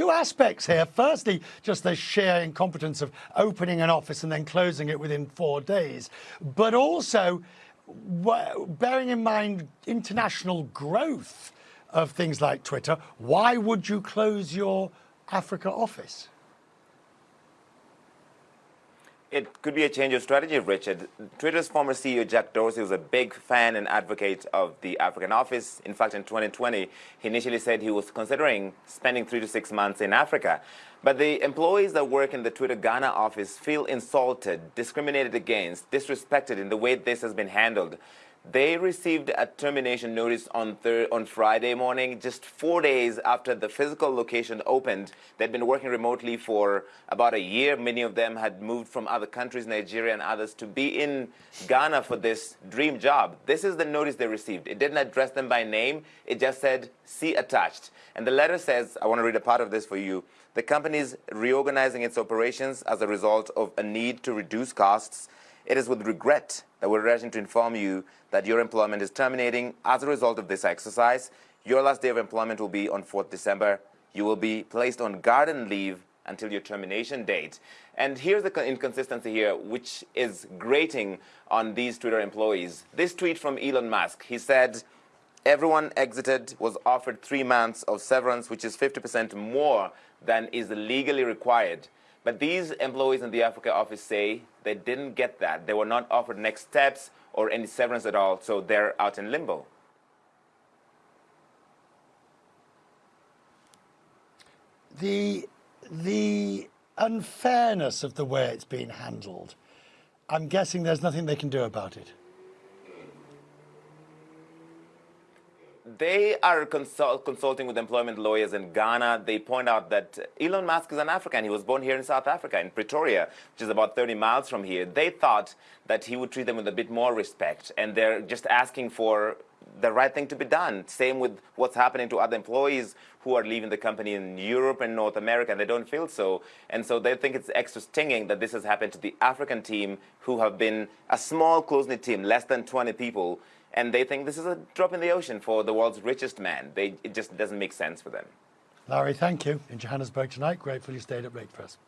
two aspects here. Firstly, just the sheer incompetence of opening an office and then closing it within four days, but also bearing in mind international growth of things like Twitter, why would you close your Africa office? It could be a change of strategy, Richard. Twitter's former CEO, Jack Dorsey, was a big fan and advocate of the African office. In fact, in 2020, he initially said he was considering spending three to six months in Africa. But the employees that work in the Twitter Ghana office feel insulted, discriminated against, disrespected in the way this has been handled. They received a termination notice on on Friday morning, just four days after the physical location opened. They'd been working remotely for about a year. Many of them had moved from other countries, Nigeria and others, to be in Ghana for this dream job. This is the notice they received. It didn't address them by name. It just said, see attached. And the letter says, I want to read a part of this for you. The company is reorganizing its operations as a result of a need to reduce costs it is with regret that we're rushing to inform you that your employment is terminating as a result of this exercise. Your last day of employment will be on 4th December. You will be placed on garden leave until your termination date. And here's the inconsistency here, which is grating on these Twitter employees. This tweet from Elon Musk, he said, everyone exited was offered three months of severance, which is 50% more than is legally required. But these employees in the Africa office say they didn't get that. They were not offered next steps or any severance at all, so they're out in limbo. The, the unfairness of the way it's been handled, I'm guessing there's nothing they can do about it. They are consult consulting with employment lawyers in Ghana. They point out that Elon Musk is an African. He was born here in South Africa, in Pretoria, which is about 30 miles from here. They thought that he would treat them with a bit more respect, and they're just asking for the right thing to be done. Same with what's happening to other employees who are leaving the company in Europe and North America, they don't feel so. And so they think it's extra stinging that this has happened to the African team, who have been a small, close-knit team, less than 20 people, and they think this is a drop in the ocean for the world's richest man. They, it just doesn't make sense for them. Larry, thank you. In Johannesburg tonight, grateful you stayed up late for us.